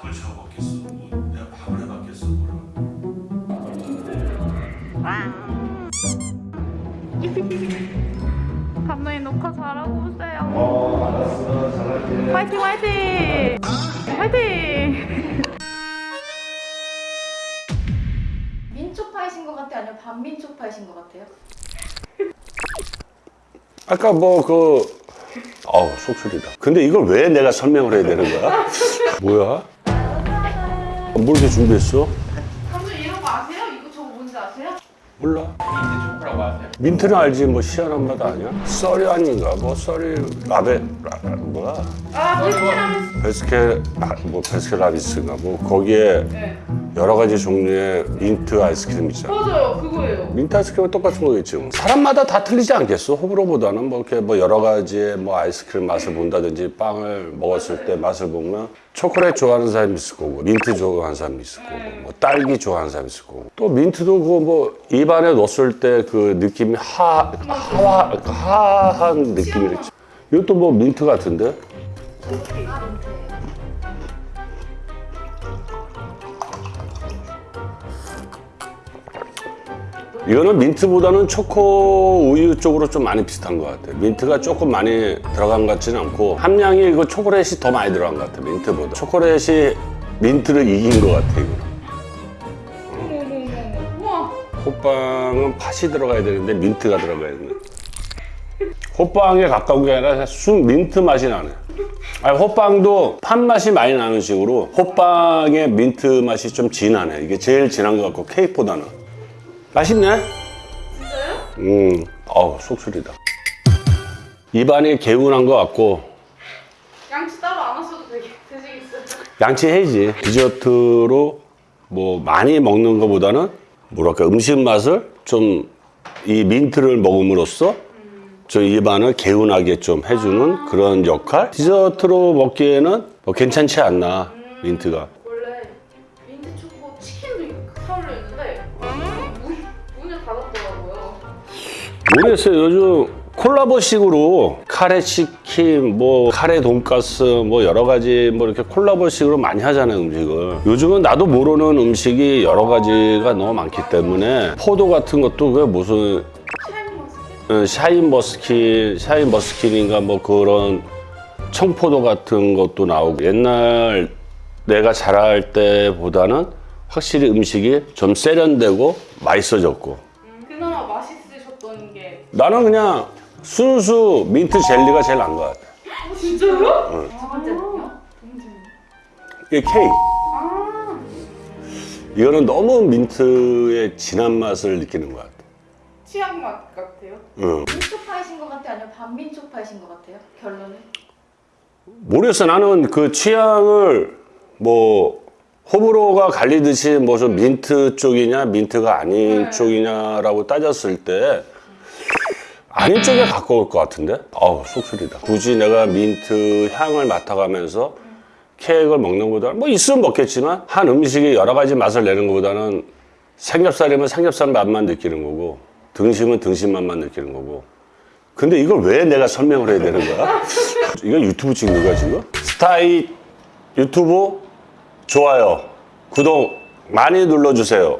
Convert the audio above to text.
밥을 쳐 먹겠어. 뭐 내가 밥을 해봤겠어. 뭐라. 감독님 녹화 잘하고 오세요. 어 알았어 잘할게. 화이팅 화이팅! 화이팅! 민초파이신 것 같아요? 아니면 반민초파이신 것 같아요? 아까 뭐그 어우 속쓰리다 근데 이걸 왜 내가 설명을 해야 되는 거야? 뭐야? 뭘 이렇게 준비했어? 감독님 이런 거 아세요? 이거 저거 뭔지 아세요? 몰라 민트는 알지 뭐 희한한 맛 아니야? thirty one인가 뭐 썰이 라베 라, 뭐야 아 비스킷하면 베스케 라, 뭐 베스케 라비스인가 뭐 거기에 네. 여러 가지 종류의 민트 아이스크림 있잖아 맞아요 그거예요. 민트 아이스크림은 똑같은 거겠지 뭐. 사람마다 다 틀리지 않겠어? 호불호보다는 뭐 이렇게 뭐 여러 가지의 뭐 아이스크림 맛을 본다든지 빵을 먹었을 때 맛을 보면 초콜릿 좋아하는 사람이 있을 거고 민트 좋아하는 사람이 있을 거고 뭐 딸기 좋아하는 사람이 있을 거고 또 민트도 그 뭐 입안에 넣었을 때 그 느낌이 하 하와 하한 느낌이 있지. 이것도 뭐 민트 같은데? 아 민트 이거는 민트보다는 초코 우유 쪽으로 좀 많이 비슷한 것 같아. 민트가 조금 많이 들어간 것 같지는 않고 함량이 이거 초콜릿이 더 많이 들어간 것 같아. 민트보다. 초콜릿이 민트를 이긴 것 같아. 이거. 호빵은 팥이 들어가야 되는데 민트가 들어가야 되네. 호빵에 가까운 게 아니라 순 민트 맛이 나네. 아니, 호빵도 팥 맛이 많이 나는 식으로 호빵의 민트 맛이 좀 진하네. 이게 제일 진한 것 같고 케이크보다는. 맛있네. 진짜요? 음, 어우, 속쓰리다. 입안이 개운한 것 같고, 양치 따로 안 하셔도 되게 되시겠어요? 양치해야지. 디저트로 뭐 많이 먹는 것보다는, 뭐랄까, 음식 맛을 좀 이 민트를 먹음으로써 좀 입안을 개운하게 좀 해주는 그런 역할? 디저트로 먹기에는 뭐 괜찮지 않나, 민트가. 원래 민트 초코 치킨도 있는데 문, 문을 닫았더라고요. 모르겠어요. 요즘 콜라보식으로 카레 치킨, 뭐 카레 돈가스, 뭐 여러 가지 뭐 이렇게 콜라보식으로 많이 하잖아요 음식을. 요즘은 나도 모르는 음식이 여러 가지가 너무 많기 때문에 포도 같은 것도 그 무슨 샤인머스켓? 어, 샤인머스킨, 샤인머스킨인가 뭐 그런 청포도 같은 것도 나오고 옛날 내가 자랄 때보다는 확실히 음식이 좀 세련되고 맛있어졌고 음, 그나마 맛있으셨던 게 나는 그냥 순수 민트 젤리가 제일 나은 것 같아. 어, 진짜요? 두 번째는요? 이게 케이크. 아 이거는 너무 민트의 진한 맛을 느끼는 것 같아. 취향 맛 같아요? 응. 민초파이신 것 같아요? 아니면 반민초파이신 것 같아요? 결론은? 모르겠어. 나는 그 취향을 뭐 호불호가 갈리듯이 뭐좀 민트 쪽이냐 민트가 아닌 네. 쪽이냐라고 따졌을 때 아닌 쪽에 가까울 것 같은데? 아우 속쓰리다. 굳이 내가 민트 향을 맡아가면서 케이크를 먹는 것보다는 뭐 있으면 먹겠지만 한 음식이 여러 가지 맛을 내는 것보다는 삼겹살이면 삼겹살 맛만 느끼는 거고 등심은 등심 맛만 느끼는 거고 근데 이걸 왜 내가 설명을 해야 되는 거야? 이거 유튜브 찍는 거야 지금? 스타이 유튜브 좋아요 구독 많이 눌러주세요